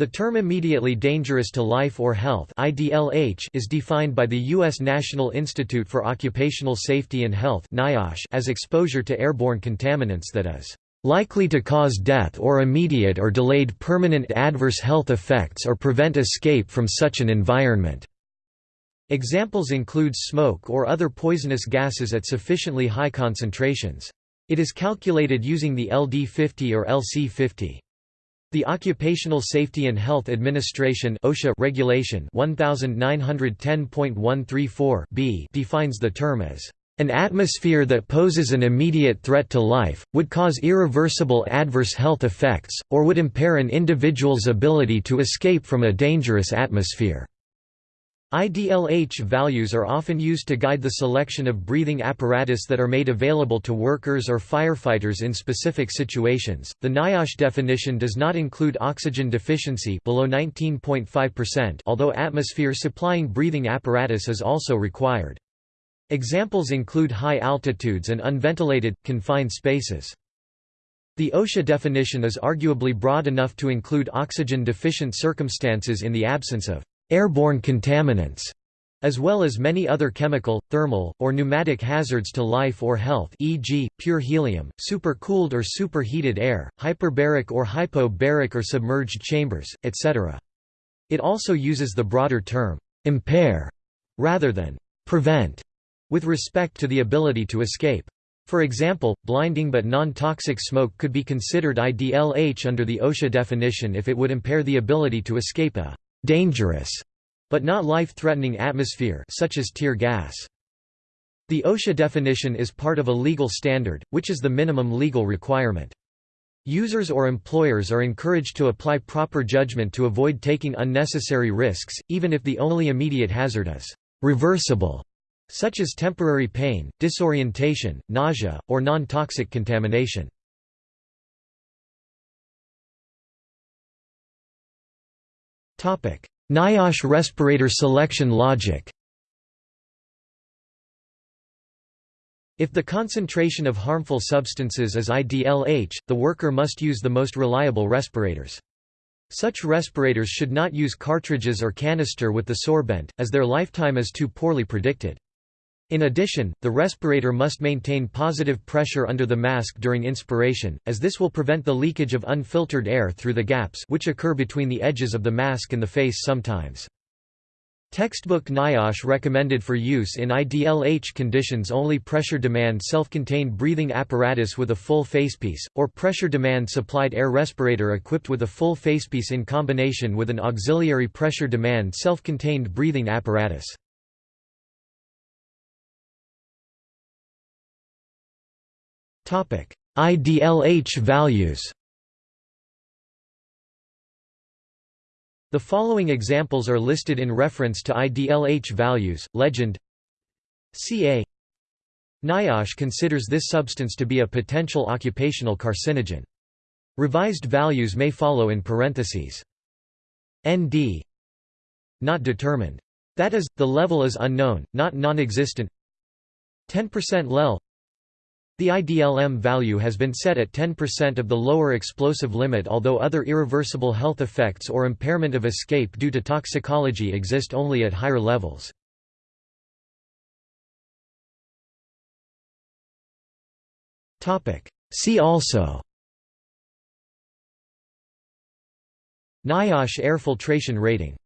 The term immediately dangerous to life or health IDLH is defined by the U.S. National Institute for Occupational Safety and Health as exposure to airborne contaminants that is likely to cause death or immediate or delayed permanent adverse health effects or prevent escape from such an environment." Examples include smoke or other poisonous gases at sufficiently high concentrations. It is calculated using the LD50 or LC50. The Occupational Safety and Health Administration OSHA regulation 1910.134 b defines the term as an atmosphere that poses an immediate threat to life, would cause irreversible adverse health effects, or would impair an individual's ability to escape from a dangerous atmosphere. IDLH values are often used to guide the selection of breathing apparatus that are made available to workers or firefighters in specific situations. The NIOSH definition does not include oxygen deficiency below 19.5%, although atmosphere supplying breathing apparatus is also required. Examples include high altitudes and unventilated, confined spaces. The OSHA definition is arguably broad enough to include oxygen-deficient circumstances in the absence of airborne contaminants, as well as many other chemical, thermal, or pneumatic hazards to life or health e.g., pure helium, supercooled or superheated air, hyperbaric or hypobaric or submerged chambers, etc. It also uses the broader term, impair, rather than prevent, with respect to the ability to escape. For example, blinding but non-toxic smoke could be considered IDLH under the OSHA definition if it would impair the ability to escape a dangerous, but not life-threatening atmosphere such as tear gas. The OSHA definition is part of a legal standard, which is the minimum legal requirement. Users or employers are encouraged to apply proper judgment to avoid taking unnecessary risks, even if the only immediate hazard is reversible, such as temporary pain, disorientation, nausea, or non-toxic contamination. NIOSH respirator selection logic If the concentration of harmful substances is IDLH, the worker must use the most reliable respirators. Such respirators should not use cartridges or canister with the sorbent, as their lifetime is too poorly predicted. In addition, the respirator must maintain positive pressure under the mask during inspiration, as this will prevent the leakage of unfiltered air through the gaps which occur between the edges of the mask and the face sometimes. Textbook NIOSH recommended for use in IDLH conditions only pressure demand self-contained breathing apparatus with a full facepiece, or pressure demand supplied air respirator equipped with a full facepiece in combination with an auxiliary pressure demand self-contained breathing apparatus. IDLH values The following examples are listed in reference to IDLH values. Legend CA NIOSH considers this substance to be a potential occupational carcinogen. Revised values may follow in parentheses. ND Not determined. That is, the level is unknown, not non-existent 10% LEL the IDLH value has been set at 10% of the lower explosive limit although other irreversible health effects or impairment of escape due to toxicology exist only at higher levels. See also NIOSH air filtration rating